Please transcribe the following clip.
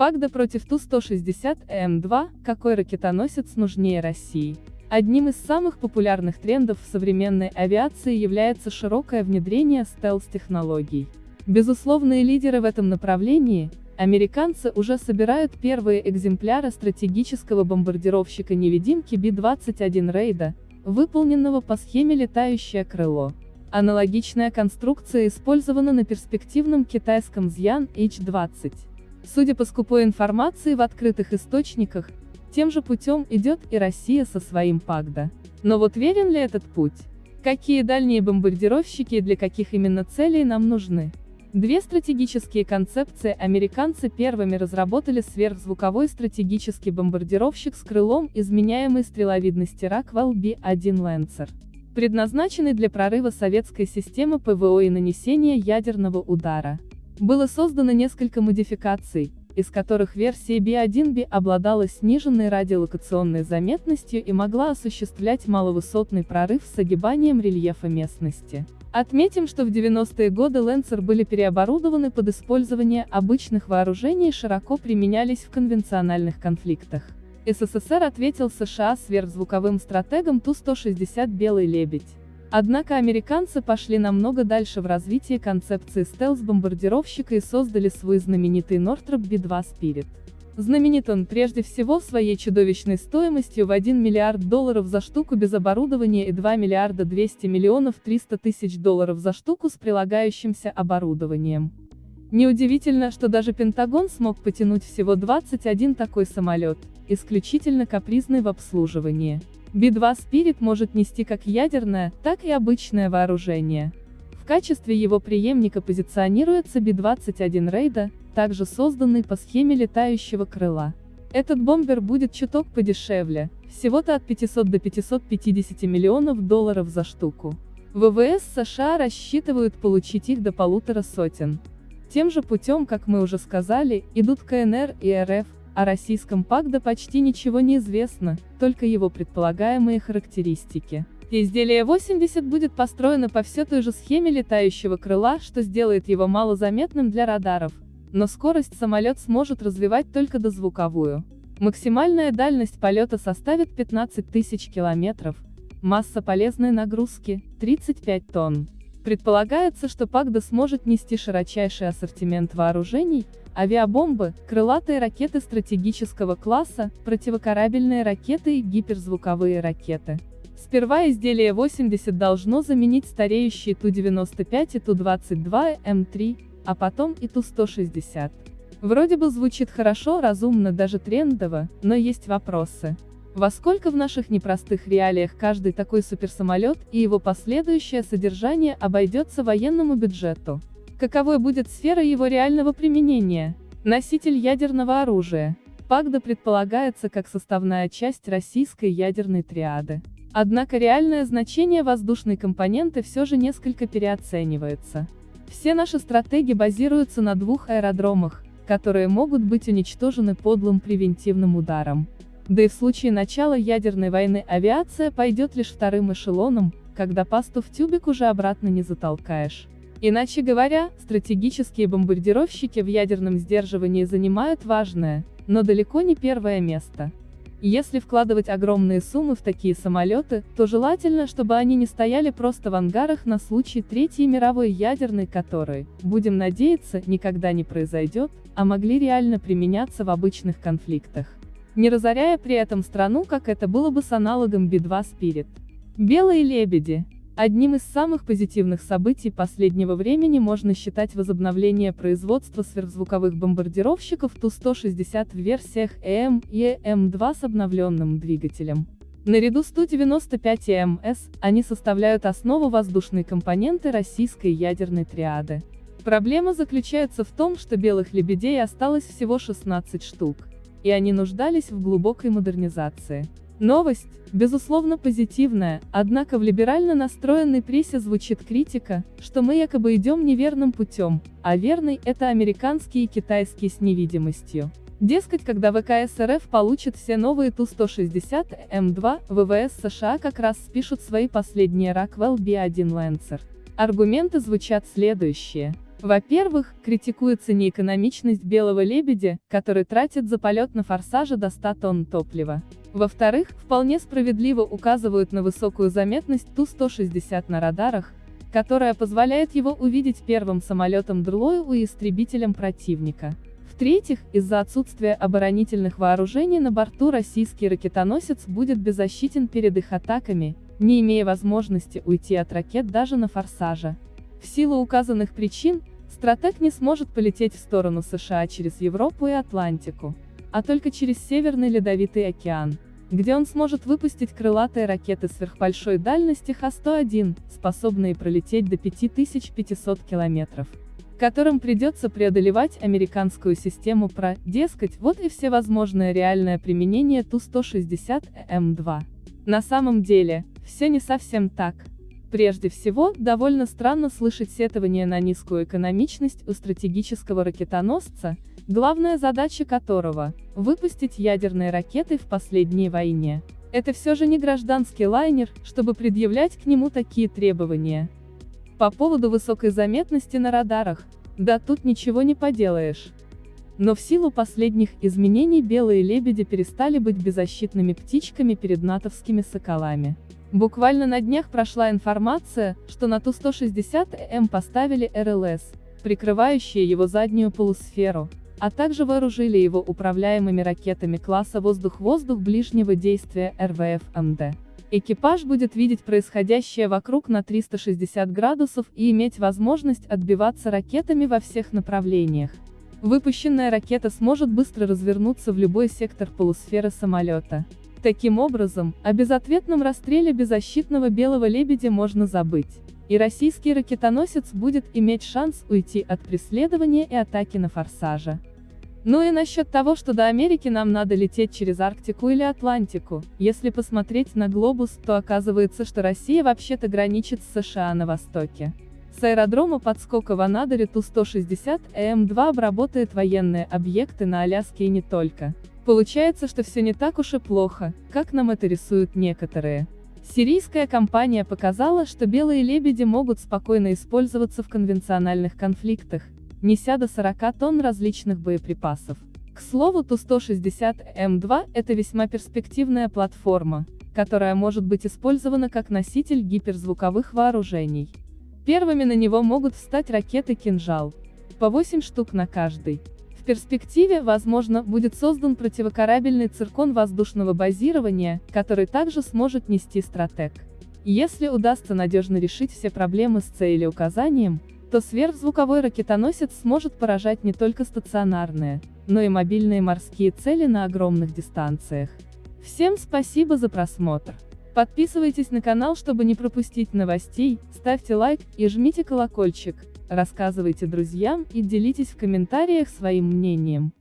Пагда против Ту-160М2, какой ракетоносец нужнее России? Одним из самых популярных трендов в современной авиации является широкое внедрение стелс-технологий. Безусловные лидеры в этом направлении, американцы уже собирают первые экземпляры стратегического бомбардировщика-невидимки Би-21 Рейда, выполненного по схеме «летающее крыло». Аналогичная конструкция использована на перспективном китайском Зьян H-20. Судя по скупой информации в открытых источниках, тем же путем идет и Россия со своим ПАГДА. Но вот верен ли этот путь? Какие дальние бомбардировщики и для каких именно целей нам нужны? Две стратегические концепции американцы первыми разработали сверхзвуковой стратегический бомбардировщик с крылом изменяемой стреловидности Rockwell B-1 Lancer, предназначенный для прорыва советской системы ПВО и нанесения ядерного удара. Было создано несколько модификаций, из которых версия B1B обладала сниженной радиолокационной заметностью и могла осуществлять маловысотный прорыв с огибанием рельефа местности. Отметим, что в 90-е годы Лэнсер были переоборудованы под использование обычных вооружений и широко применялись в конвенциональных конфликтах. СССР ответил США сверхзвуковым стратегом Ту-160 «Белый лебедь». Однако американцы пошли намного дальше в развитии концепции стелс-бомбардировщика и создали свой знаменитый Northrop B-2 Spirit. Знаменит он прежде всего своей чудовищной стоимостью в 1 миллиард долларов за штуку без оборудования и 2 миллиарда 200 миллионов 300 тысяч долларов за штуку с прилагающимся оборудованием. Неудивительно, что даже Пентагон смог потянуть всего 21 такой самолет, исключительно капризный в обслуживании. Би-2 Spirit может нести как ядерное, так и обычное вооружение. В качестве его преемника позиционируется Би-21 Рейда, также созданный по схеме летающего крыла. Этот бомбер будет чуток подешевле, всего-то от 500 до 550 миллионов долларов за штуку. ВВС США рассчитывают получить их до полутора сотен. Тем же путем, как мы уже сказали, идут КНР и РФ, о российском ПАГДА почти ничего не известно, только его предполагаемые характеристики. Изделие 80 будет построено по все той же схеме летающего крыла, что сделает его малозаметным для радаров, но скорость самолет сможет развивать только дозвуковую. Максимальная дальность полета составит 15 тысяч километров, масса полезной нагрузки – 35 тонн. Предполагается, что Пагда сможет нести широчайший ассортимент вооружений, авиабомбы, крылатые ракеты стратегического класса, противокорабельные ракеты и гиперзвуковые ракеты. Сперва изделие 80 должно заменить стареющие Ту-95 и Ту-22М3, а потом и Ту-160. Вроде бы звучит хорошо, разумно, даже трендово, но есть вопросы. Во сколько в наших непростых реалиях каждый такой суперсамолет и его последующее содержание обойдется военному бюджету? Каковой будет сфера его реального применения? Носитель ядерного оружия. Пагда предполагается как составная часть российской ядерной триады. Однако реальное значение воздушной компоненты все же несколько переоценивается. Все наши стратегии базируются на двух аэродромах, которые могут быть уничтожены подлым превентивным ударом. Да и в случае начала ядерной войны авиация пойдет лишь вторым эшелоном, когда пасту в тюбик уже обратно не затолкаешь. Иначе говоря, стратегические бомбардировщики в ядерном сдерживании занимают важное, но далеко не первое место. Если вкладывать огромные суммы в такие самолеты, то желательно, чтобы они не стояли просто в ангарах на случай Третьей мировой ядерной, которой, будем надеяться, никогда не произойдет, а могли реально применяться в обычных конфликтах не разоряя при этом страну, как это было бы с аналогом Би-2 Spirit. Белые лебеди. Одним из самых позитивных событий последнего времени можно считать возобновление производства сверхзвуковых бомбардировщиков Ту-160 в версиях ЭМ и ЭМ-2 с обновленным двигателем. Наряду с Ту-95 и МС, они составляют основу воздушной компоненты российской ядерной триады. Проблема заключается в том, что белых лебедей осталось всего 16 штук и они нуждались в глубокой модернизации. Новость, безусловно позитивная, однако в либерально настроенной прессе звучит критика, что мы якобы идем неверным путем, а верный – это американские и китайские с невидимостью. Дескать, когда ВКС РФ получит все новые Ту-160М2, ВВС США как раз спишут свои последние Rockwell B1 Lancer. Аргументы звучат следующие. Во-первых, критикуется неэкономичность «Белого лебедя», который тратит за полет на форсаже до 100 тонн топлива. Во-вторых, вполне справедливо указывают на высокую заметность Ту-160 на радарах, которая позволяет его увидеть первым самолетом Дрлою и истребителем противника. В-третьих, из-за отсутствия оборонительных вооружений на борту российский ракетоносец будет беззащитен перед их атаками, не имея возможности уйти от ракет даже на форсаже. В силу указанных причин, стратег не сможет полететь в сторону США через Европу и Атлантику, а только через Северный Ледовитый океан где он сможет выпустить крылатые ракеты сверхбольшой дальности Х-101, способные пролететь до 5500 километров, которым придется преодолевать американскую систему ПРО, дескать, вот и все возможное реальное применение Ту-160М2. На самом деле, все не совсем так. Прежде всего, довольно странно слышать сетование на низкую экономичность у стратегического ракетоносца, главная задача которого – выпустить ядерные ракеты в последней войне. Это все же не гражданский лайнер, чтобы предъявлять к нему такие требования. По поводу высокой заметности на радарах, да тут ничего не поделаешь. Но в силу последних изменений белые лебеди перестали быть беззащитными птичками перед натовскими соколами. Буквально на днях прошла информация, что на Ту-160М поставили РЛС, прикрывающие его заднюю полусферу, а также вооружили его управляемыми ракетами класса «Воздух-воздух» ближнего действия РВФ-МД. Экипаж будет видеть происходящее вокруг на 360 градусов и иметь возможность отбиваться ракетами во всех направлениях. Выпущенная ракета сможет быстро развернуться в любой сектор полусферы самолета. Таким образом, о безответном расстреле беззащитного белого лебедя можно забыть. И российский ракетоносец будет иметь шанс уйти от преследования и атаки на форсаже. Ну и насчет того, что до Америки нам надо лететь через Арктику или Атлантику, если посмотреть на глобус, то оказывается, что Россия вообще-то граничит с США на востоке. С аэродрома подскока в Анадыре Ту-160 ЭМ-2 обработает военные объекты на Аляске и не только. Получается, что все не так уж и плохо, как нам это рисуют некоторые. Сирийская компания показала, что белые лебеди могут спокойно использоваться в конвенциональных конфликтах, неся до 40 тонн различных боеприпасов. К слову Ту-160М2 – это весьма перспективная платформа, которая может быть использована как носитель гиперзвуковых вооружений. Первыми на него могут встать ракеты «Кинжал», по 8 штук на каждый. В перспективе, возможно, будет создан противокорабельный циркон воздушного базирования, который также сможет нести стратег. Если удастся надежно решить все проблемы с целеуказанием, то сверхзвуковой ракетоносец сможет поражать не только стационарные, но и мобильные морские цели на огромных дистанциях. Всем спасибо за просмотр. Подписывайтесь на канал, чтобы не пропустить новостей, ставьте лайк и жмите колокольчик, рассказывайте друзьям и делитесь в комментариях своим мнением.